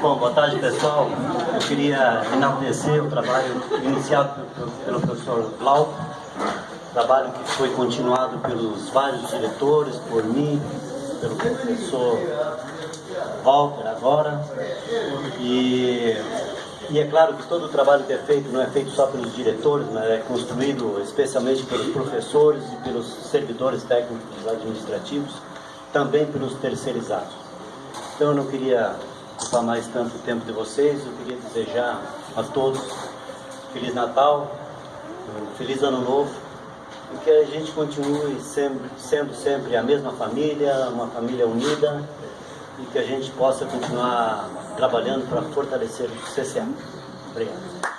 Bom, boa tarde pessoal. Eu queria enaltecer o trabalho iniciado pelo professor Glauco, trabalho que foi continuado pelos vários diretores, por mim, pelo professor Walter agora. E, e é claro que todo o trabalho que é feito não é feito só pelos diretores, mas é construído especialmente pelos professores e pelos servidores técnicos administrativos, também pelos terceirizados. Então eu não queria ocupar mais tanto tempo de vocês, eu queria desejar a todos Feliz Natal, Feliz Ano Novo, e que a gente continue sempre, sendo sempre a mesma família, uma família unida, e que a gente possa continuar trabalhando para fortalecer o CCA. Obrigado.